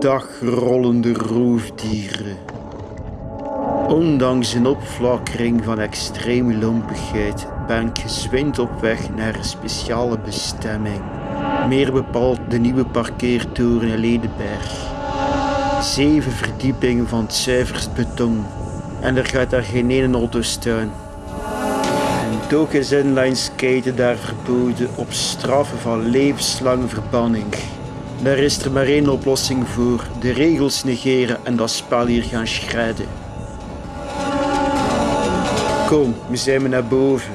Dagrollende roofdieren. Ondanks een opflakkering van extreme lompigheid ben ik gezwind op weg naar een speciale bestemming. Meer bepaald de nieuwe parkeertoren in Ledenberg. Zeven verdiepingen van het zuiverst beton. En er gaat daar geen ene auto. En ook is inline daar verboden op straffen van levenslange verbanning. Daar is er maar één oplossing voor: de regels negeren en dat spel hier gaan schrijden. Kom, we zijn we naar boven.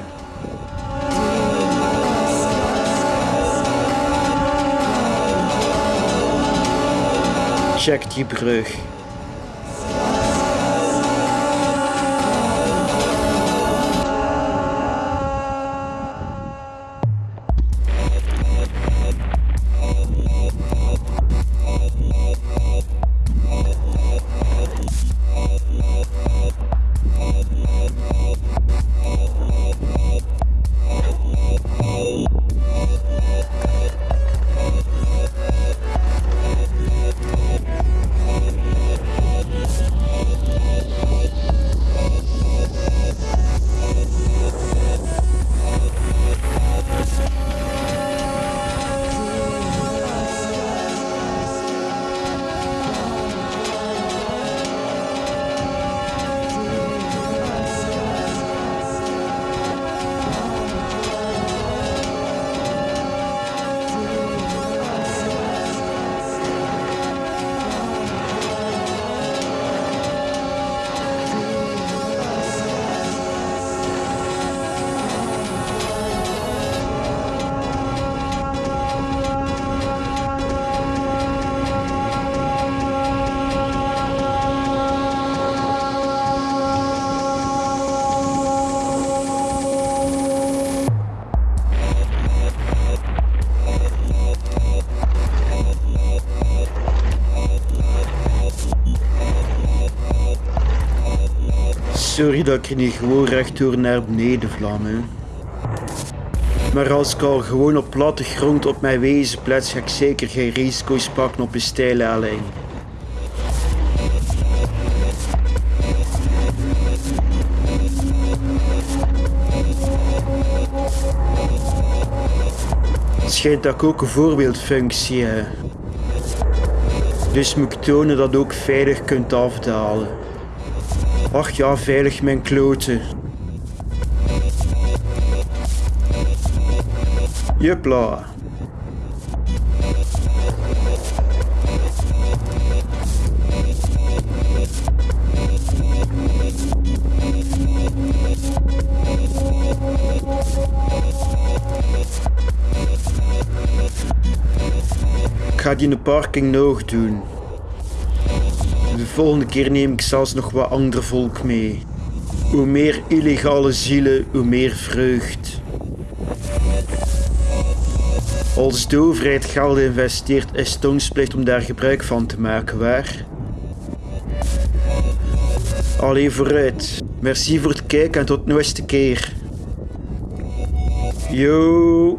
Check die brug. Sorry dat ik er niet gewoon rechtdoor naar beneden vlam, hè. Maar als ik al gewoon op platte grond op mijn wezen plaats, ga ik zeker geen risico's pakken op een steile helling. Het schijnt dat ik ook een voorbeeldfunctie heb. Dus moet ik tonen dat je ook veilig kunt afdalen. Ach ja, veilig mijn kloten. Jupla. Ga die in de parking nog doen. De volgende keer neem ik zelfs nog wat ander volk mee. Hoe meer illegale zielen, hoe meer vreugd. Als de overheid geld investeert, is plicht om daar gebruik van te maken, waar? Allee vooruit. Merci voor het kijken en tot de nieuwste keer. Yo.